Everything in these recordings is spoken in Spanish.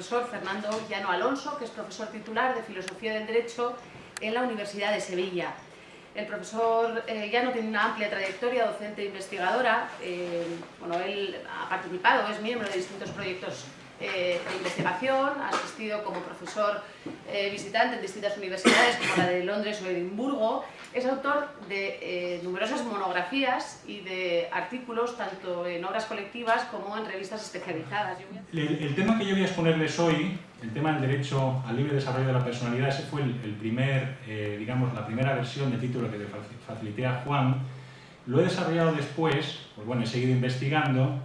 profesor Fernando Llano Alonso, que es profesor titular de Filosofía del Derecho en la Universidad de Sevilla. El profesor eh, Llano tiene una amplia trayectoria docente e investigadora. Eh, bueno, él ha participado, es miembro de distintos proyectos eh, de investigación, ha asistido como profesor eh, visitante en distintas universidades como la de Londres o Edimburgo, es autor de eh, numerosas monografías y de artículos tanto en obras colectivas como en revistas especializadas. El, tema que yo voy a exponerles hoy, el tema del derecho al libre desarrollo de la personalidad, ese fue el, primer, digamos, la primera versión de título que le facilité a Juan, lo he desarrollado después, pues bueno, he seguido investigando,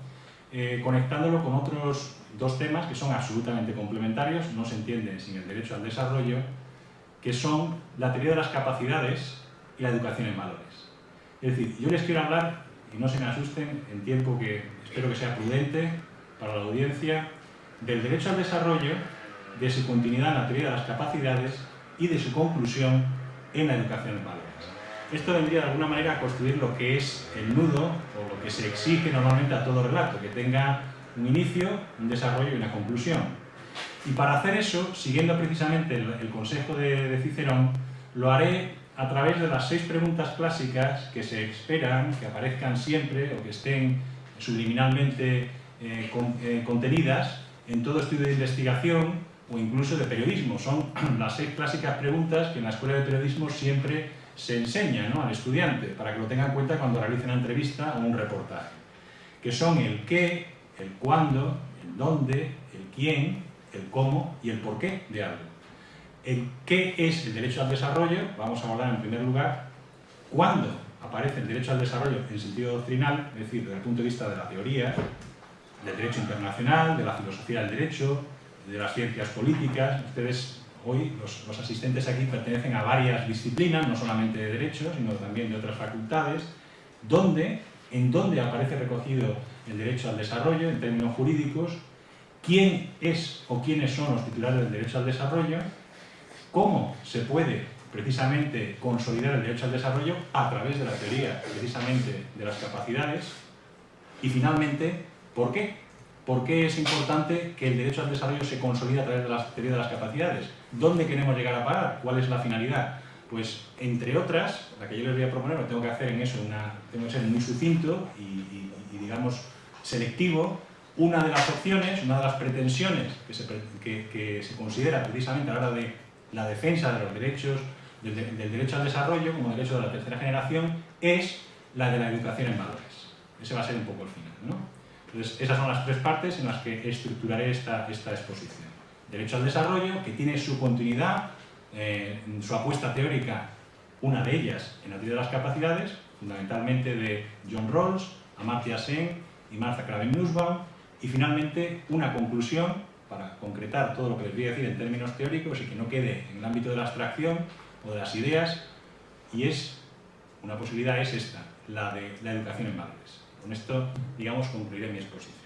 conectándolo con otros dos temas que son absolutamente complementarios, no se entienden sin el derecho al desarrollo, que son la teoría de las capacidades y la educación en valores. Es decir, yo les quiero hablar, y no se me asusten, en tiempo que espero que sea prudente para la audiencia, del derecho al desarrollo, de su continuidad en la teoría de las capacidades y de su conclusión en la educación en valores. Esto vendría de alguna manera a construir lo que es el nudo o lo que se exige normalmente a todo relato, que tenga un inicio, un desarrollo y una conclusión. Y para hacer eso, siguiendo precisamente el, consejo de, Cicerón, lo haré a través de las seis preguntas clásicas que se esperan que aparezcan siempre o que estén subliminalmente eh, eh, contenidas en todo estudio de investigación o incluso de periodismo. Son las seis clásicas preguntas que en la escuela de periodismo siempre se enseña al estudiante para que lo tenga en cuenta cuando realice una entrevista o un reportaje, que son el qué, el cuándo, el dónde, el quién, el cómo y el por qué de algo. El qué es el derecho al desarrollo, vamos a hablar en primer lugar, cuándo aparece el derecho al desarrollo en sentido doctrinal, es decir, desde el punto de vista de la teoría, del derecho internacional, de la filosofía del derecho, de las ciencias políticas. Ustedes hoy, los, asistentes aquí, pertenecen a varias disciplinas, no solamente de derecho, sino también de otras facultades, en donde aparece recogido el derecho al desarrollo en términos jurídicos, quién es o quiénes son los titulares del derecho al desarrollo, cómo se puede precisamente consolidar el derecho al desarrollo a través de la teoría precisamente de las capacidades y finalmente, ¿por qué? ¿Por qué es importante que el derecho al desarrollo se consolide a través de la teoría de las capacidades? ¿Dónde queremos llegar a parar? ¿Cuál es la finalidad? Pues, entre otras, la que yo les voy a proponer, tengo que hacer en eso, una, tengo que ser muy sucinto y digamos, selectivo, una de las opciones, una de las pretensiones que se, que, considera precisamente a la hora de la defensa de los derechos, del, derecho al desarrollo como derecho de la tercera generación, es la de la educación en valores. Ese va a ser un poco el final. ¿no? Entonces, esas son las tres partes en las que estructuraré esta, exposición. Derecho al desarrollo, que tiene su continuidad, eh, su apuesta teórica, una de ellas en la teoría de las capacidades, fundamentalmente de John Rawls, Amartya Sen y Martha Kraven-Nussbaum, y finalmente una conclusión para concretar todo lo que les voy a decir en términos teóricos y que no quede en el ámbito de la abstracción o de las ideas, y es, una posibilidad es esta, la de la educación en valores. Con esto, digamos, concluiré mi exposición.